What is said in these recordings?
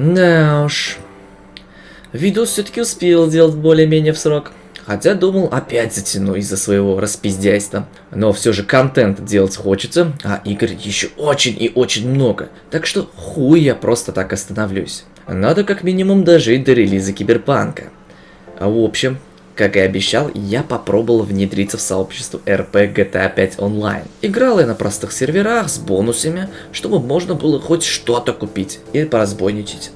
Да уж. Видос все-таки успел сделать более-менее в срок. Хотя думал, опять затяну из-за своего распиздяйства. Но все же контент делать хочется, а игр еще очень и очень много. Так что хуй я просто так остановлюсь. Надо как минимум дожить до релиза Киберпанка. А в общем, как и обещал, я попробовал внедриться в сообщество RP GTA 5 Online. Играл я на простых серверах с бонусами, чтобы можно было хоть что-то купить и поразбойничать.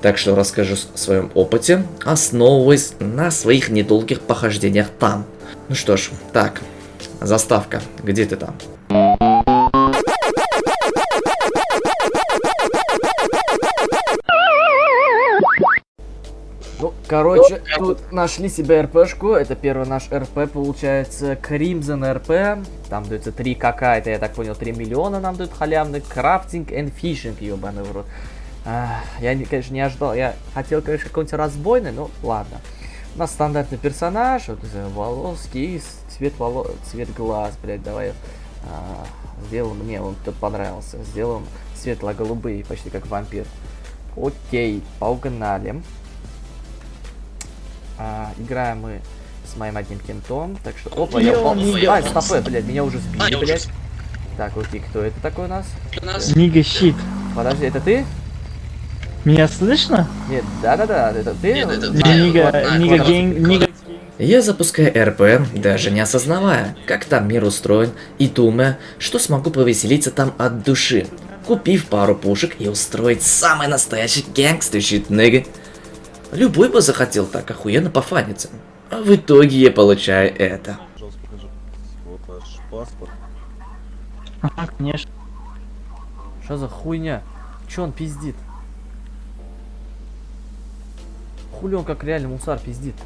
Так что расскажу о своем опыте, основываясь на своих недолгих похождениях там. Ну что ж, так, заставка, где ты там? Короче, тут нашли себе РПшку. Это первый наш РП, получается, Crimson РП. Там дается 3 какая-то, я так понял, 3 миллиона нам дают халявный. Крафтинг and фишинг, ебаный в рот. Я, конечно, не ожидал. Я хотел, конечно, какой-нибудь разбойный, но ладно. У нас стандартный персонаж. Вот, волоски, цвет волос, цвет глаз, блядь, давай. А, сделаем мне, он тут понравился. Сделаем светло-голубые, почти как вампир. Окей, погнали. А, играем мы с моим одним кентом. Так что. Опа, я упал. А, стопэ, блядь, меня уже сбили, блядь. Так, окей, кто это такой у нас? Нига щит. Подожди, это ты? Меня слышно? Нет, да-да-да, это ты? Нет, это Нига, Нига Гейм, Нига... Я запускаю РП, даже не осознавая, как там мир устроен, и думая, что смогу повеселиться там от души, купив пару пушек и устроить самый настоящий гэнгстер щит, нига. Любой бы захотел так охуенно пофаниться. А в итоге я получаю это. Пожалуйста, покажи. Вот ваш паспорт. Ага, конечно. Что за хуйня? Че он пиздит? Хули он как реально мусар пиздит?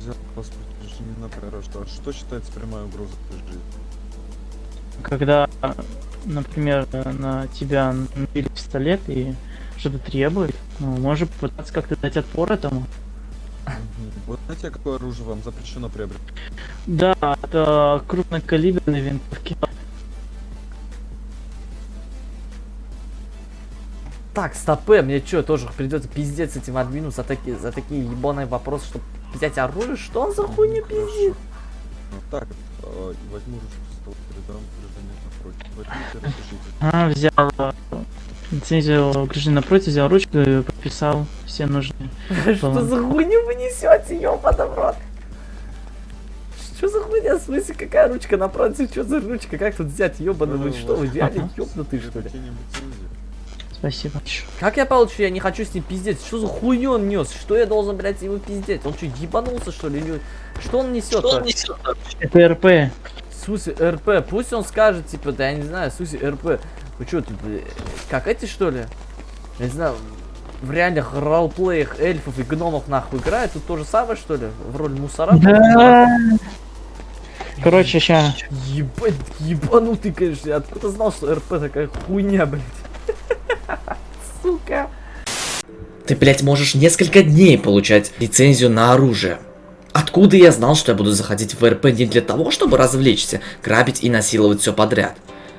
Взял паспорт гражданина прирожден. Что считается прямая угроза жизни? Когда, например, на тебя набили пистолет и что-то требует, ну, можно попытаться как-то дать отпор этому. Вот знаете, какое оружие вам запрещено приобретать? Да, это крупнокалиберные винтовки. Так, стопэ, мне что, тоже придется пиздец этим админу за такие, за такие ебаные вопросы, чтобы взять оружие? Что он за Ну, хуйню хорошо. пиздит? Ну так, э, возьму ручку с стола, передам гражданину напротив. Возьмите, распишите. А, взял лицензию гражданина напротив, взял ручку и подписал все нужные. Что за хуйню вы несете, в рот? Что за хуйня? В смысле, какая ручка напротив? Что за ручка? Как тут взять, ёбаный? Вы что, вы реально Ага. ёбнутый, что ли? Спасибо. Как я получу? Я не хочу с ним пиздеть. Что за хуйню он нес? Что я должен, блядь, его пиздеть? Он что, ебанулся, что ли? Или- Что он несет? Что он несет? Это РП. Смысле, РП? Пусть он скажет, типа, да я не знаю, смысле, РП. Вы что, тут, э, как эти, что ли? Я не знаю, в реальных ролплеях эльфов и гномов нахуй играют, тут то же самое, что ли? В роль мусора? Да. Короче, ща. Ебать, ебанутый, конечно. Я откуда знал, что РП такая хуйня, блядь? Сука. Ты, блядь, можешь несколько дней получать лицензию на оружие. Откуда я знал, что я буду заходить в РП не для того, чтобы развлечься, грабить и насиловать все подряд?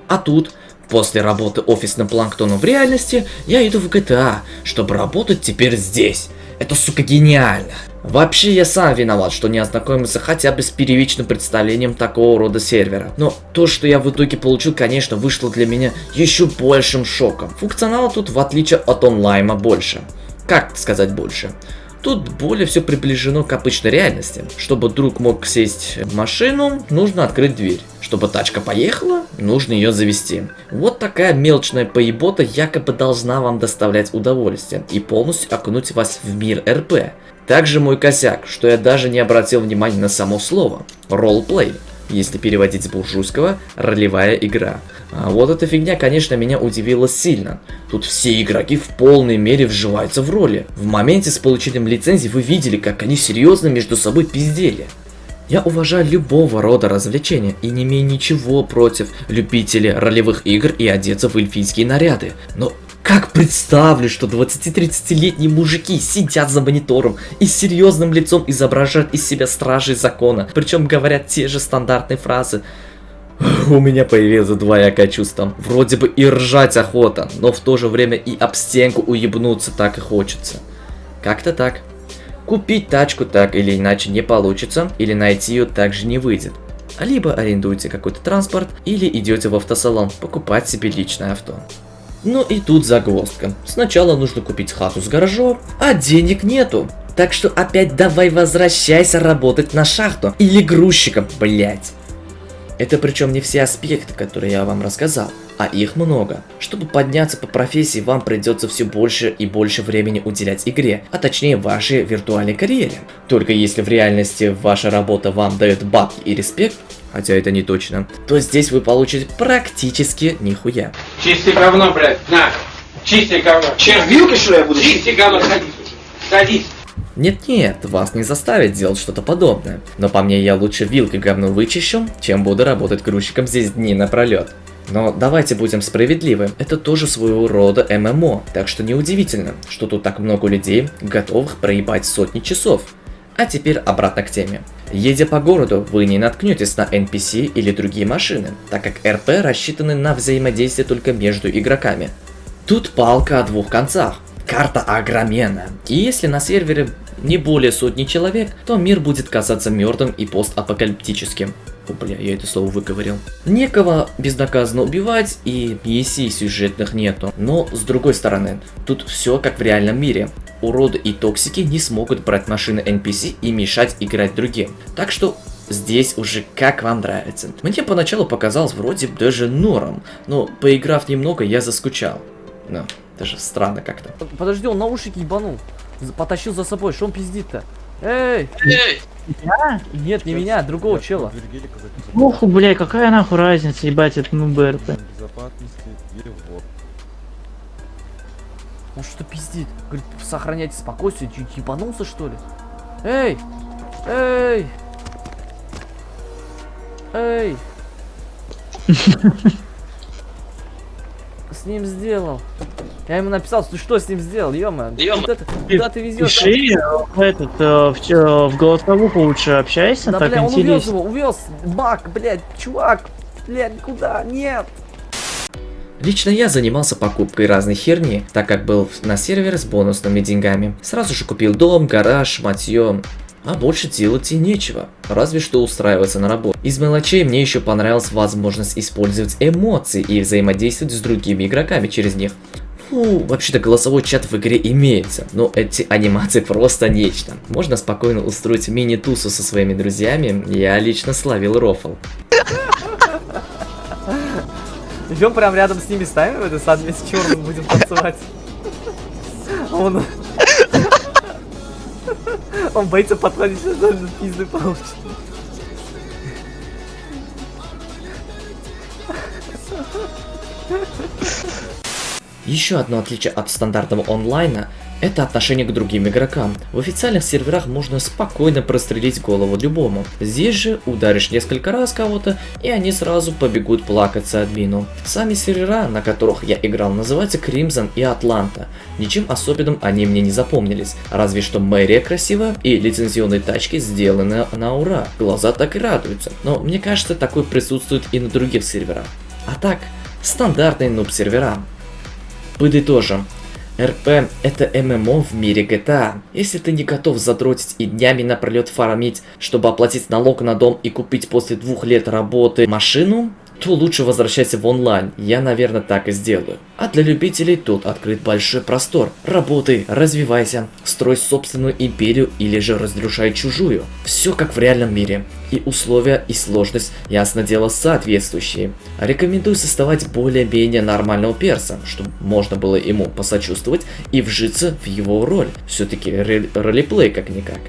А тут, после работы офисным планктоном в реальности, я иду в GTA, чтобы работать теперь здесь. Это, сука, гениально. Вообще, я сам виноват, что не ознакомился хотя бы с первичным представлением такого рода сервера. Но то, что я в итоге получил, конечно, вышло для меня еще большим шоком. Функционала тут, в отличие от онлайна, больше. Как сказать больше? Тут более все приближено к обычной реальности. Чтобы друг мог сесть в машину, нужно открыть дверь. Чтобы тачка поехала, нужно ее завести. Вот такая мелочная поебота якобы должна вам доставлять удовольствие и полностью окунуть вас в мир РП. Также мой косяк, что я даже не обратил внимания на само слово. Ролплей. Если переводить с буржуйского, ролевая игра. А вот эта фигня, конечно, меня удивила сильно. Тут все игроки в полной мере вживаются в роли. В моменте с получением лицензии вы видели, как они серьезно между собой пиздели. Я уважаю любого рода развлечения и не имею ничего против любителей ролевых игр и одеться в эльфийские наряды. Но как представлю, что 20-30-летние мужики сидят за монитором и серьезным лицом изображают из себя стражей закона, причем говорят те же стандартные фразы. У меня появилось двоякое чувство. Вроде бы и ржать охота, но в то же время и об стенку уебнуться так и хочется. Как-то так. Купить тачку так или иначе не получится, или найти ее также не выйдет. Либо арендуете какой-то транспорт, или идете в автосалон покупать себе личное авто. Ну и тут загвоздка. Сначала нужно купить хату с гаражом, а денег нету. Так что опять давай возвращайся работать на шахту или грузчиком, блять. Это причем не все аспекты, которые я вам рассказал, а их много. Чтобы подняться по профессии, вам придется все больше и больше времени уделять игре, а точнее вашей виртуальной карьере. Только если в реальности ваша работа вам дает бабки и респект, хотя это не точно, то здесь вы получите практически нихуя. Чисти говно, блядь, на! Чисти говно! Чем, вилкой, что я буду Чисти говно, садись! Садись! Нет-нет, вас не заставят делать что-то подобное. Но по мне я лучше вилкой говно вычищу, чем буду работать грузчиком здесь дни напролет. Но давайте будем справедливы, это тоже своего рода ММО, так что неудивительно, что тут так много людей, готовых проебать сотни часов. А теперь обратно к теме. Едя по городу, вы не наткнетесь на NPC или другие машины, так как РП рассчитаны на взаимодействие только между игроками. Тут палка о двух концах. Карта огроменная. И если на сервере не более сотни человек, то мир будет казаться мертвым и постапокалиптическим. О, бля, я это слово выговорил. Некого безнаказанно убивать и миссий сюжетных нету. Но с другой стороны, тут все как в реальном мире. Уроды и токсики не смогут брать машины NPC и мешать играть другим. Так что Здесь уже как вам нравится. Мне поначалу показалось вроде даже норм, но поиграв немного, я заскучал. Ну, даже странно как-то. Подожди, он наушники ебанул. Потащил за собой, что он пиздит-то? Эй! Я? Нет, не меня, другого Ребят, чела. дверь гелика записывать Ох, бля, какая нахуй разница, ебать, это ну БРП. Он что пиздит? Говорит, сохраняйте спокойствие, чуть ебанулся что ли? Эй! Эй! Эй! С ним сделал. Я ему написал, ты что с ним сделал, ё-моё? Куда, ты- куда ты везешь? Пиши в этот, э, в, чё- в голосовуху лучше общайся, Да, так бля, он увез интересно. его, увез. Бак, блядь, чувак. Блядь, куда? Нет. Лично я занимался покупкой разной херни, так как был на сервере с бонусными деньгами. Сразу же купил дом, гараж, матье. А больше делать и нечего, разве что устраиваться на работу. Из мелочей мне еще понравилась возможность использовать эмоции и взаимодействовать с другими игроками через них. Фу, вообще-то голосовой чат в игре имеется, но эти анимации просто нечто. Можно спокойно устроить мини-тусу со своими друзьями, я лично славил рофл. Идем прям рядом с ними ставим в этот сад вместе с черным будем танцевать. Он... Он боится подходить, что даже пизды получит. Еще одно отличие от стандартного онлайна – это отношение к другим игрокам. В официальных серверах можно спокойно прострелить голову любому. Здесь же ударишь несколько раз кого-то, и они сразу побегут плакаться админу. Сами сервера, на которых я играл, называются Crimson и Атланта. Ничем особенным они мне не запомнились, разве что мэрия красивая и лицензионные тачки сделаны на ура. Глаза так и радуются. Но мне кажется, такое присутствует и на других серверах. А так, стандартные нуб-сервера. Подытожим. РП это ММО в мире GTA. Если ты не готов задротить и днями напролет фармить, чтобы оплатить налог на дом и купить после двух лет работы машину, то лучше возвращайся в онлайн, я, наверное, так и сделаю. А для любителей тут открыт большой простор. Работай, развивайся, строй собственную империю или же разрушай чужую. Все как в реальном мире. И условия и сложность, ясно дело, соответствующие. Рекомендую создавать более-менее нормального перса, чтобы можно было ему посочувствовать и вжиться в его роль. Все-таки ролеплей как-никак.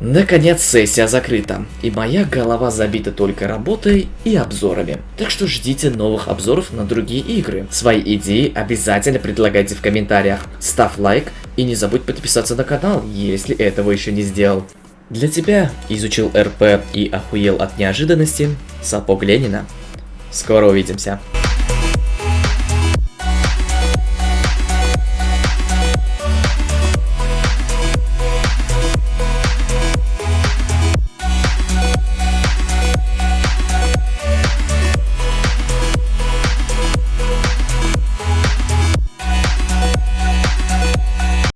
Наконец сессия закрыта, и моя голова забита только работой и обзорами. Так что ждите новых обзоров на другие игры. Свои идеи обязательно предлагайте в комментариях. Ставь лайк и не забудь подписаться на канал, если этого еще не сделал. Для тебя изучил РП и охуел от неожиданности Сапог Ленина. Скоро увидимся.